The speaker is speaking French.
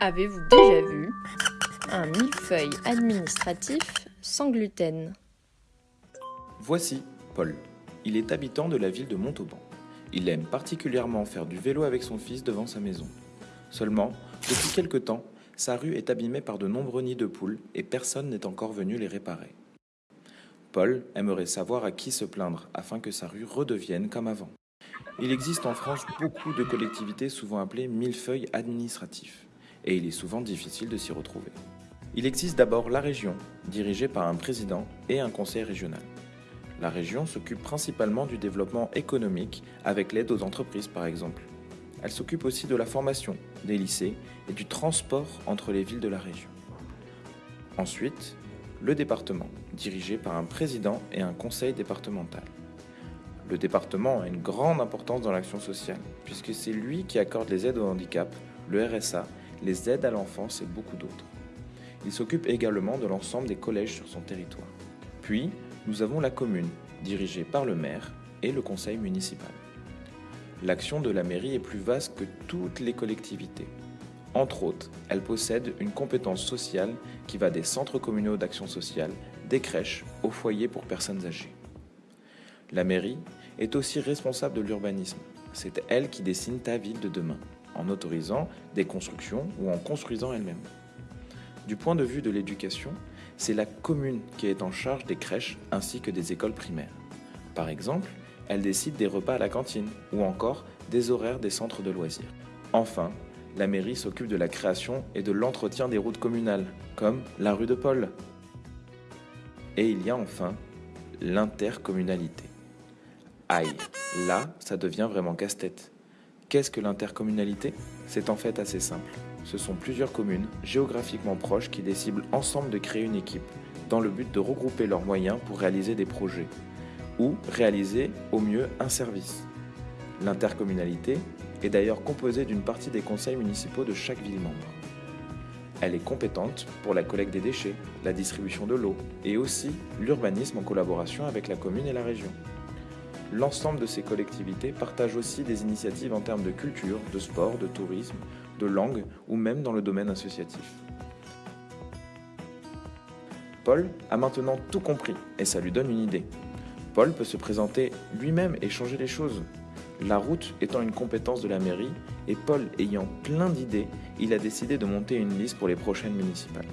Avez-vous déjà vu un millefeuille administratif sans gluten? Voici Paul. Il est habitant de la ville de Montauban. Il aime particulièrement faire du vélo avec son fils devant sa maison. Seulement, depuis quelque temps, sa rue est abîmée par de nombreux nids de poules et personne n'est encore venu les réparer. Paul aimerait savoir à qui se plaindre afin que sa rue redevienne comme avant. Il existe en France beaucoup de collectivités souvent appelées millefeuilles administratifs, et il est souvent difficile de s'y retrouver. Il existe d'abord la région, dirigée par un président et un conseil régional. La région s'occupe principalement du développement économique avec l'aide aux entreprises par exemple. Elle s'occupe aussi de la formation, des lycées et du transport entre les villes de la région. Ensuite, le département, dirigé par un président et un conseil départemental. Le département a une grande importance dans l'action sociale, puisque c'est lui qui accorde les aides au handicap, le RSA, les aides à l'enfance et beaucoup d'autres. Il s'occupe également de l'ensemble des collèges sur son territoire. Puis, nous avons la commune, dirigée par le maire et le conseil municipal. L'action de la mairie est plus vaste que toutes les collectivités. Entre autres, elle possède une compétence sociale qui va des centres communaux d'action sociale, des crèches, aux foyers pour personnes âgées. La mairie est aussi responsable de l'urbanisme. C'est elle qui dessine ta ville de demain, en autorisant des constructions ou en construisant elle-même. Du point de vue de l'éducation, c'est la commune qui est en charge des crèches ainsi que des écoles primaires. Par exemple, elle décide des repas à la cantine ou encore des horaires des centres de loisirs. Enfin, la mairie s'occupe de la création et de l'entretien des routes communales, comme la rue de Paul. Et il y a enfin l'intercommunalité. Aïe, là, ça devient vraiment casse-tête. Qu'est-ce que l'intercommunalité? C'est en fait assez simple. Ce sont plusieurs communes, géographiquement proches, qui décident ensemble de créer une équipe, dans le but de regrouper leurs moyens pour réaliser des projets, ou réaliser au mieux un service. L'intercommunalité est d'ailleurs composée d'une partie des conseils municipaux de chaque ville membre. Elle est compétente pour la collecte des déchets, la distribution de l'eau et aussi l'urbanisme en collaboration avec la commune et la région. L'ensemble de ces collectivités partagent aussi des initiatives en termes de culture, de sport, de tourisme, de langue ou même dans le domaine associatif. Paul a maintenant tout compris et ça lui donne une idée. Paul peut se présenter lui-même et changer les choses. La route étant une compétence de la mairie et Paul ayant plein d'idées, il a décidé de monter une liste pour les prochaines municipales.